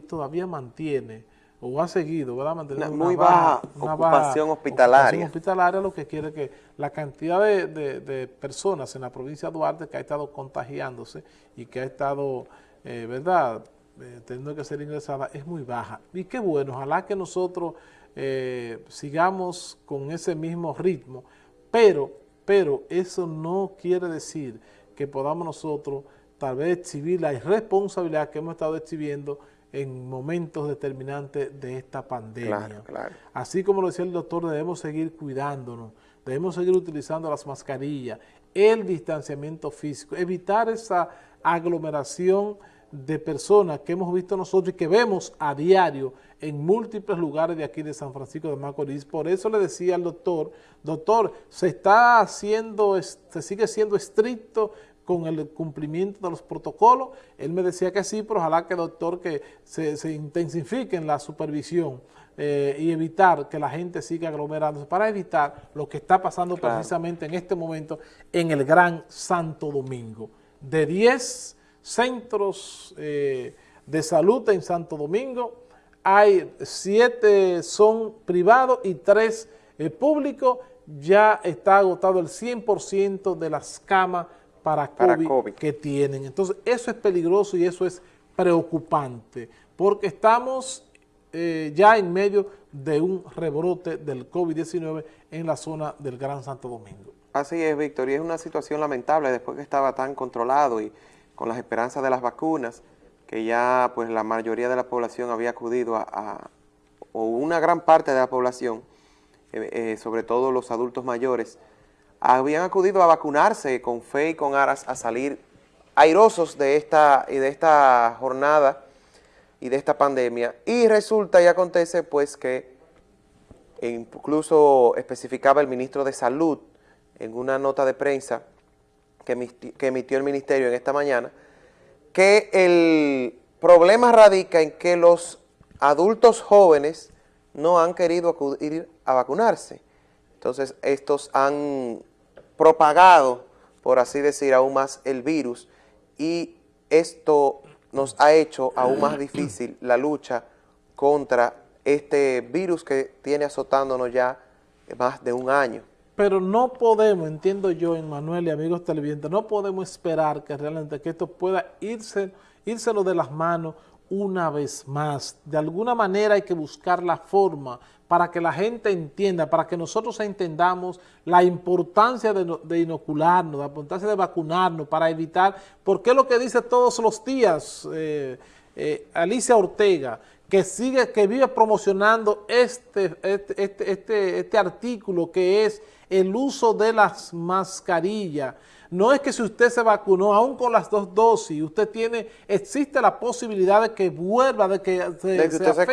todavía mantiene o ha seguido, ¿verdad? Mantener una, muy baja, ocupación hospitalaria. hospitalaria, lo que quiere que la cantidad de, personas en la provincia de Duarte que ha estado contagiándose y que ha estado, eh, ¿verdad?, eh, teniendo que ser ingresada es muy baja. Y qué bueno, ojalá que nosotros eh, sigamos con ese mismo ritmo, pero, pero eso no quiere decir que podamos nosotros tal vez exhibir la irresponsabilidad que hemos estado exhibiendo en momentos determinantes de esta pandemia. Así como lo decía el doctor, debemos seguir cuidándonos, debemos seguir utilizando las mascarillas, el distanciamiento físico, evitar esa aglomeración de personas que hemos visto nosotros y que vemos a diario en múltiples lugares de aquí de San Francisco de Macorís. Por eso le decía al doctor, doctor, se está haciendo, se sigue siendo estricto con el cumplimiento de los protocolos. Él me decía que sí, pero ojalá que doctor que se, intensifique en la supervisión eh, y evitar que la gente siga aglomerándose para evitar lo que está pasando precisamente en este momento en el Gran Santo Domingo. De 10 centros eh, de salud en Santo Domingo, hay 7 son privados y 3 eh, públicos, ya está agotado el 100% de las camas para COVID, que tienen. Entonces, eso es peligroso y eso es preocupante, porque estamos eh, ya en medio de un rebrote del COVID-19 en la zona del Gran Santo Domingo. Así es, Víctor, y es una situación lamentable después que estaba tan controlado y con las esperanzas de las vacunas, que ya pues la mayoría de la población había acudido a, o una gran parte de la población, eh, eh, sobre todo los adultos mayores, habían acudido a vacunarse con fe y con aras a salir airosos de esta, y de esta jornada y de esta pandemia. Y resulta y acontece pues que incluso especificaba el ministro de Salud en una nota de prensa que, que emitió el ministerio en esta mañana, que el problema radica en que los adultos jóvenes no han querido acudir a vacunarse. Entonces, estos han propagado, por así decir, aún más el virus y esto nos ha hecho aún más difícil la lucha contra este virus que tiene azotándonos ya más de un año. Pero no podemos, entiendo yo, Manuel y amigos televidentes, no podemos esperar que realmente que esto pueda irse, írselo de las manos una vez más. De alguna manera hay que buscar la forma para que la gente entienda, para que nosotros entendamos la importancia de, inocularnos, la importancia de vacunarnos, para evitar, porque es lo que dice todos los días eh, eh, Alicia Ortega, que sigue, que vive promocionando este, este, este, este, este artículo que es el uso de las mascarillas, no es que si usted se vacunó, aún con las dos dosis, usted tiene, existe la posibilidad de que vuelva, de que se,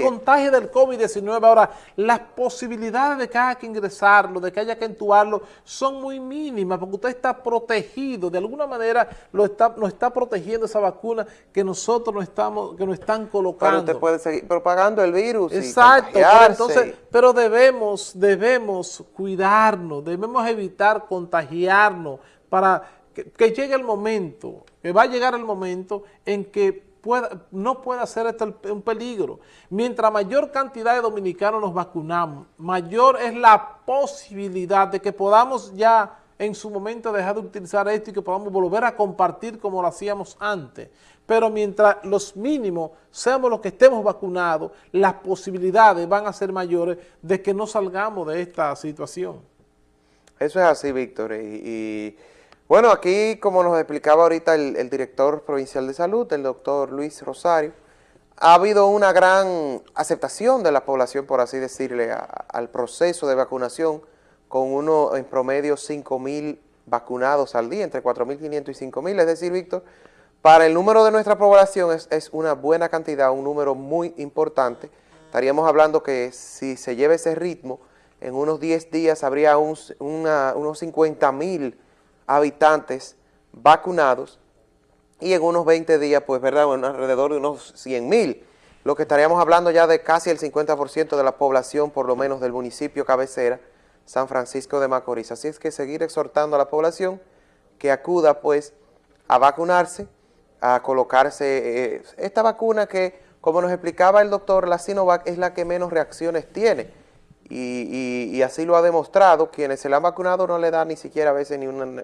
contagie. del COVID-19. Ahora, las posibilidades de que haya que ingresarlo, de que haya que entubarlo, son muy mínimas, porque usted está protegido, de alguna manera lo está, nos está protegiendo esa vacuna que nosotros no estamos, que nos están colocando. Pero usted puede seguir propagando el virus Exacto, pero, entonces, pero debemos, debemos cuidarnos, debemos evitar contagiarnos, para que, llegue el momento, que va a llegar el momento en que pueda, no pueda ser esto un peligro. Mientras mayor cantidad de dominicanos nos vacunamos, mayor es la posibilidad de que podamos ya en su momento dejar de utilizar esto y que podamos volver a compartir como lo hacíamos antes. Pero mientras los mínimos seamos los que estemos vacunados, las posibilidades van a ser mayores de que no salgamos de esta situación. Eso es así, Víctor, y bueno, aquí como nos explicaba ahorita el, director provincial de salud, el doctor Luis Rosario, ha habido una gran aceptación de la población, por así decirle, al proceso de vacunación, con uno en promedio 5 mil vacunados al día, entre 4.500 y 5.000, es decir, Víctor, para el número de nuestra población es, una buena cantidad, un número muy importante. Estaríamos hablando que si se lleva ese ritmo, en unos 10 días habría unos 50 mil habitantes vacunados y en unos 20 días, pues, ¿verdad?, alrededor de unos 100 mil, lo que estaríamos hablando ya de casi el 50% de la población, por lo menos del municipio cabecera, San Francisco de Macorís. Así es que seguir exhortando a la población que acuda, pues, a vacunarse, a colocarse eh, esta vacuna que como nos explicaba el doctor, la Sinovac es la que menos reacciones tiene. Y, así lo ha demostrado, quienes se la han vacunado no le da ni siquiera a veces ni, un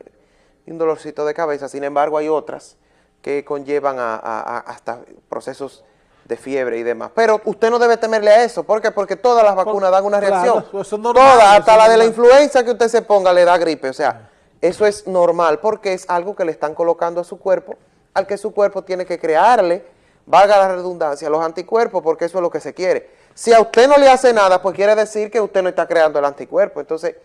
dolorcito de cabeza, sin embargo hay otras que conllevan a, hasta procesos de fiebre y demás. Pero usted no debe temerle a eso, ¿por qué? Porque todas las vacunas dan una reacción. Todas, hasta la de la influenza que usted se ponga le da gripe, o sea, eso es normal porque es algo que le están colocando a su cuerpo, al que su cuerpo tiene que crearle, valga la redundancia, los anticuerpos, porque eso es lo que se quiere. Si a usted no le hace nada, pues quiere decir que usted no está creando el anticuerpo. Entonces,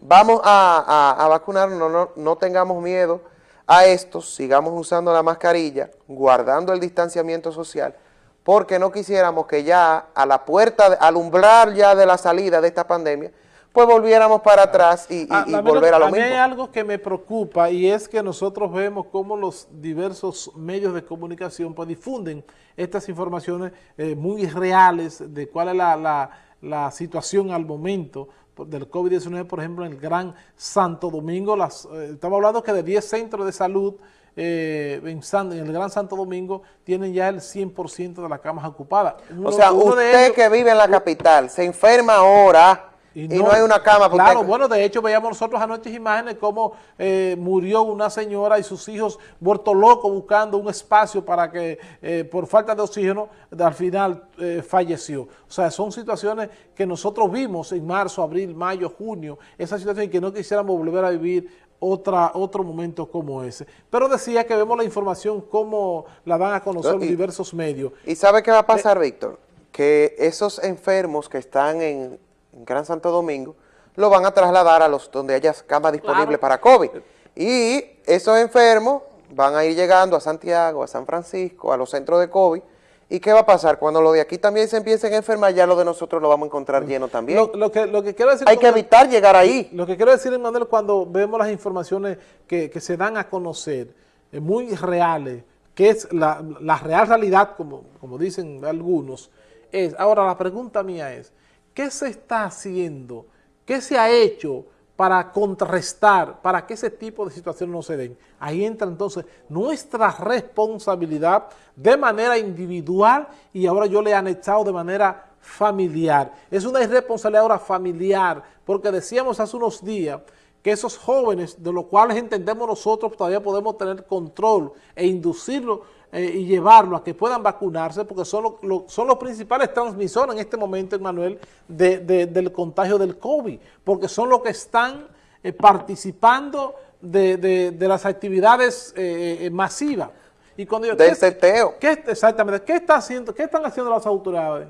vamos a, a, vacunarnos, no, no, no, tengamos miedo a esto, sigamos usando la mascarilla, guardando el distanciamiento social, porque no quisiéramos que ya a la puerta, al umbral ya de la salida de esta pandemia, pues volviéramos para atrás y, ah, volver a lo mismo. A mí hay algo que me preocupa y es que nosotros vemos cómo los diversos medios de comunicación pues difunden estas informaciones eh, muy reales de cuál es la, situación al momento del COVID-19, por ejemplo, en el Gran Santo Domingo. Las, eh, estamos hablando que de 10 centros de salud eh, en, el Gran Santo Domingo tienen ya el 100% de las camas ocupadas. o sea, usted que vive en la capital, se enferma ahora y no, hay una cama. Claro, bueno, de hecho veíamos nosotros anoche imágenes cómo eh, murió una señora y sus hijos vueltos locos buscando un espacio para que eh, por falta de oxígeno al final eh, falleció. O sea, son situaciones que nosotros vimos en marzo, abril, mayo, junio, esas situaciones que no quisiéramos volver a vivir otra, otro momento como ese. Pero decía que vemos la información como la dan a conocer los diversos medios. ¿Y sabe qué va a pasar, Víctor? Que esos enfermos que están en en Gran Santo Domingo, lo van a trasladar a los donde haya cama disponible para COVID. Y esos enfermos van a ir llegando a Santiago, a San Francisco, a los centros de COVID. ¿Y qué va a pasar? Cuando lo de aquí también se empiecen a enfermar, ya lo de nosotros lo vamos a encontrar lleno también. Lo, que, lo que quiero decir Hay que evitar llegar ahí. Lo que quiero decir, Manuel, cuando vemos las informaciones que, se dan a conocer, eh, muy reales, que es la, la real realidad, como, como dicen algunos, es, ahora la pregunta mía es, ¿Qué se está haciendo? ¿Qué se ha hecho para contrarrestar, para que ese tipo de situaciones no se den? Ahí entra entonces nuestra responsabilidad de manera individual y ahora yo le he anexado de manera familiar. Es una irresponsabilidad ahora familiar, porque decíamos hace unos días que esos jóvenes, de los cuales entendemos nosotros, todavía podemos tener control e inducirlos eh, y llevarlo a que puedan vacunarse, porque son, son los principales transmisores en este momento, Manuel, del contagio del COVID, porque son los que están eh, participando de, las actividades eh, masivas. Y cuando yo, Del seteo. exactamente, ¿qué, está haciendo, ¿qué están haciendo las autoridades?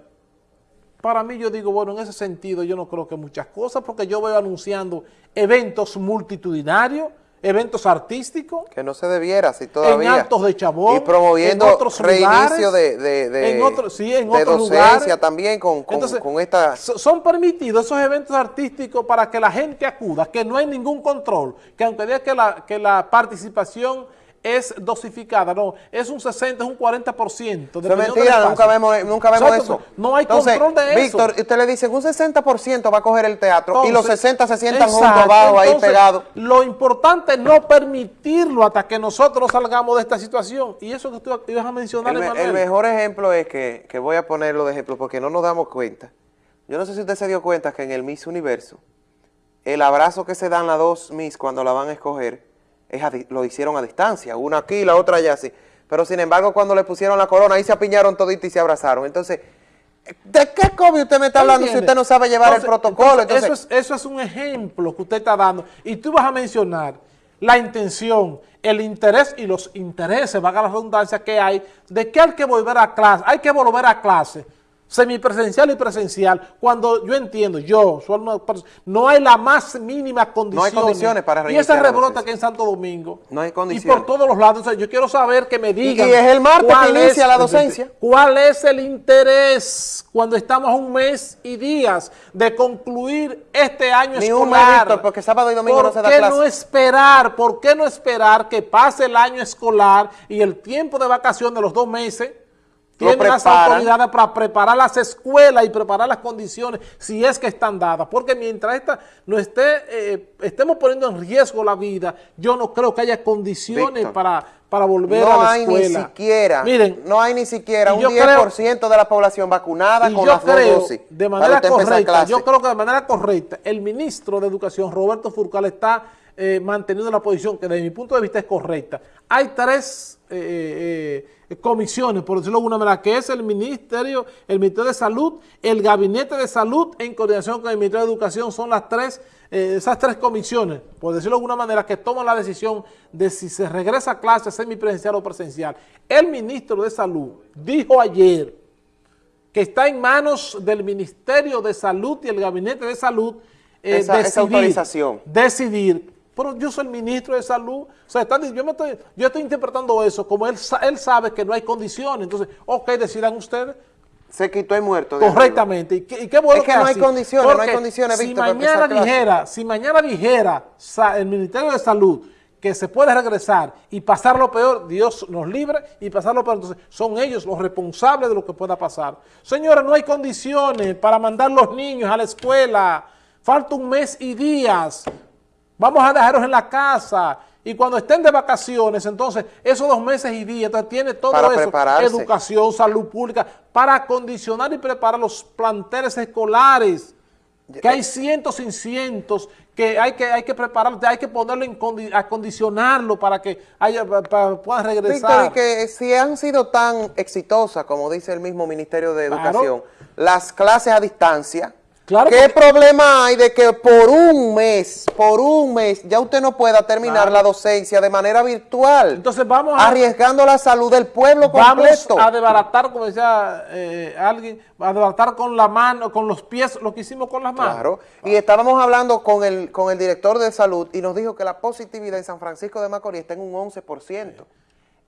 Para mí yo digo, bueno, en ese sentido yo no creo que muchas cosas, porque yo veo anunciando eventos multitudinarios, eventos artísticos. Que no se debiera, si todavía. En Altos de Chabón. Y promoviendo en otros reinicio de, de, de, en sí, en otros docencia también con, con, con, esta... Son permitidos esos eventos artísticos para que la gente acuda, que no hay ningún control, que aunque diga que la, que la participación es dosificada, no, es un 60, es un 40%. Es mentira, nunca vemos, nunca vemos eso. No hay control de eso. Víctor, usted le dice un 60% va a coger el teatro y los 60 se sientan juntos abajo ahí pegados. Lo importante es no permitirlo hasta que nosotros salgamos de esta situación. Y eso que tú ibas a mencionar, El, el mejor ejemplo es que, que voy a ponerlo de ejemplo porque no nos damos cuenta. Yo no sé si usted se dio cuenta que en el Miss Universo, el abrazo que se dan las dos Miss cuando la van a escoger lo hicieron a distancia, una aquí, la otra allá así. Pero sin embargo, cuando le pusieron la corona, ahí se apiñaron toditos y se abrazaron. Entonces, ¿de qué COVID usted me está hablando si usted no sabe llevar el protocolo? eso, es, eso es un ejemplo que usted está dando. Y tú vas a mencionar la intención, el interés y los intereses, valga la redundancia que hay, de que hay que volver a clase, hay que volver a clase semipresencial y presencial, cuando yo entiendo, yo, no hay la más mínima condición. No hay condiciones para Y esa rebrota que en Santo Domingo. No hay condiciones. Y por todos los lados. yo quiero saber que me digan. Y, es el martes que inicia la docencia. ¿Cuál es el interés cuando estamos a un mes y días de concluir este año Ni escolar? Un mes, porque sábado y domingo no se da clase. ¿Por qué no esperar? ¿Por qué no esperar que pase el año escolar y el tiempo de vacación de los dos meses? Tiene las autoridades para preparar las escuelas y preparar las condiciones si es que están dadas. Porque mientras esta no esté, eh, estemos poniendo en riesgo la vida, yo no creo que haya condiciones para, para volver no a la hay escuela. ni siquiera, Miren, no hay ni siquiera un yo 10% de la población vacunada y con yo las dos creo, dosis. de manera correcta, yo creo que de manera correcta, el ministro de Educación, Roberto Furcal, está eh, manteniendo la posición que desde mi punto de vista es correcta. Hay tres eh, eh, comisiones, por decirlo de alguna manera, que es el Ministerio, el Ministerio de Salud, el Gabinete de Salud, en coordinación con el Ministerio de Educación, son las tres, eh, esas tres comisiones, por decirlo de alguna manera, que toman la decisión de si se regresa a clase semipresencial o presencial. El ministro de Salud dijo ayer que está en manos del Ministerio de Salud y el Gabinete de Salud eh, Esa- esa autorización. decidir. Pero yo soy el ministro de salud. O sea, están yo, me estoy, yo estoy interpretando eso como él, él sabe que no hay condiciones. Entonces, ok, decidan ustedes Se quitó el muerto. correctamente. Y qué, y qué bueno Es que no hay así. condiciones, no hay condiciones, si Víctor, mañana dijera, si mañana dijera el Ministerio de Salud que se puede regresar y pasar lo peor, Dios nos libre y pasar lo peor. Entonces, son ellos los responsables de lo que pueda pasar. Señores, no hay condiciones para mandar los niños a la escuela. Falta un mes y días. Vamos a dejarlos en la casa. Y cuando estén de vacaciones, entonces, esos dos meses y días, entonces tiene todo Para eso, prepararse. educación, salud pública, para acondicionar y preparar los planteles escolares, que hay cientos y cientos que hay que, hay que preparar, hay que ponerlo en condi- acondicionarlo para que haya, pa- pa- puedan Víctor, regresar. y que si han sido tan exitosas, como dice el mismo Ministerio de Claro. Educación, las clases a distancia, Claro, ¿qué problema hay de que por un mes, por un mes, ya usted no pueda terminar Claro. la docencia de manera virtual? Entonces vamos a- Arriesgando la salud del pueblo Vamos completo. a desbaratar, como decía eh, alguien, a desbaratar con la mano, con los pies, lo que hicimos con las manos. Claro, y estábamos hablando con el, con el director de salud y nos dijo que la positividad en San Francisco de Macorís está en un 11%.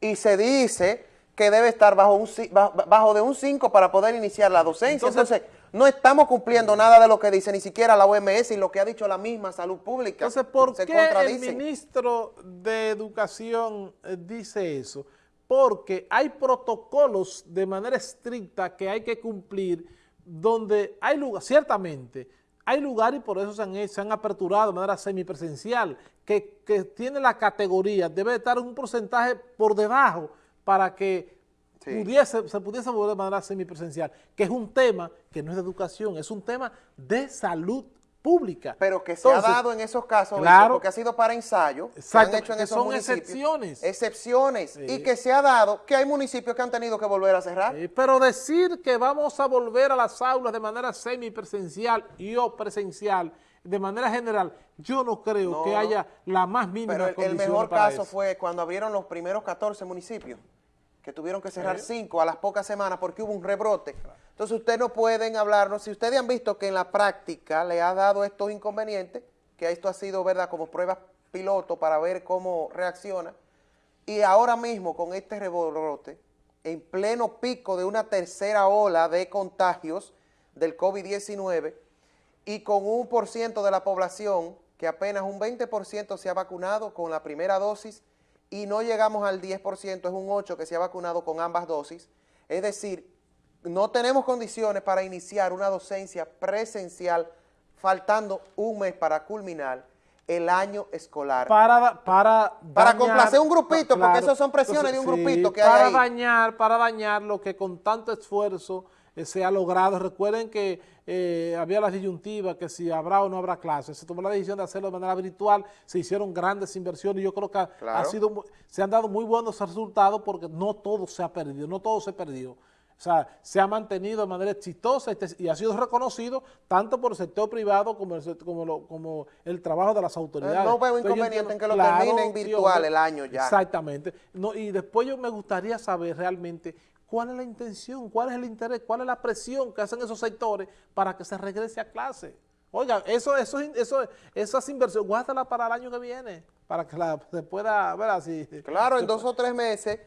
Y se dice que debe estar bajo, un, bajo, bajo de un 5 para poder iniciar la docencia. Entonces- Entonces, no estamos cumpliendo nada de lo que dice ni siquiera la OMS y lo que ha dicho la misma salud pública. Entonces, ¿por Se qué el ministro de Educación eh, dice eso? Porque hay protocolos de manera estricta que hay que cumplir donde hay lugar, ciertamente, hay lugar y por eso se han, se han aperturado de manera semipresencial, que, que tiene la categoría, debe estar un porcentaje por debajo para que Sí. pudiese, se pudiese volver de manera semipresencial, que es un tema que no es de educación, es un tema de salud pública. Pero que se ha dado en esos casos, claro. porque ha sido para ensayo, Exacto, han hecho en que esos son municipios. excepciones. Excepciones. Sí. Y que se ha dado que hay municipios que han tenido que volver a cerrar. Pero decir que vamos a volver a las aulas de manera semipresencial y o presencial, de manera general, yo no creo No, que haya la más mínima Pero el, mejor para caso eso. fue cuando abrieron los primeros 14 municipios, que tuvieron que cerrar 5 a las pocas semanas porque hubo un rebrote. Entonces ustedes no pueden hablarnos, si ustedes han visto que en la práctica le ha dado estos inconvenientes, que esto ha sido, ¿verdad?, como pruebas piloto para ver cómo reacciona, y ahora mismo con este rebrote, en pleno pico de una tercera ola de contagios del COVID-19, y con un por ciento de la población, que apenas un 20% se ha vacunado con la primera dosis, y no llegamos al 10%, es un 8% que se ha vacunado con ambas dosis. Es decir, no tenemos condiciones para iniciar una docencia presencial, faltando un mes para culminar el año escolar. para, para, Para dañar- complacer un grupito, porque esos son presiones de un grupito que hay para ahí. dañar, para dañar lo que con tanto esfuerzo eh, se ha logrado. Recuerden que eh, había la disyuntiva que si habrá o no habrá clases. Se tomó la decisión de hacerlo de manera virtual, se hicieron grandes inversiones y yo creo que ha- sido, se han dado muy buenos resultados porque no todo se ha perdido, no todo se perdió. O sea, se ha mantenido de manera exitosa y ha sido reconocido tanto por el sector privado como el, como lo- como el trabajo de las autoridades. No veo inconveniente entiendo- en que lo claro, terminen virtual el año ya. Exactamente. No, y después yo me gustaría saber realmente cuál es la intención, cuál es el interés, cuál es la presión que hacen esos sectores para que se regrese a clase. Oiga, eso, eso, eso, esas inversiones, guárdala para el año que viene, para que la, se pueda ver así. Claro, en dos o tres meses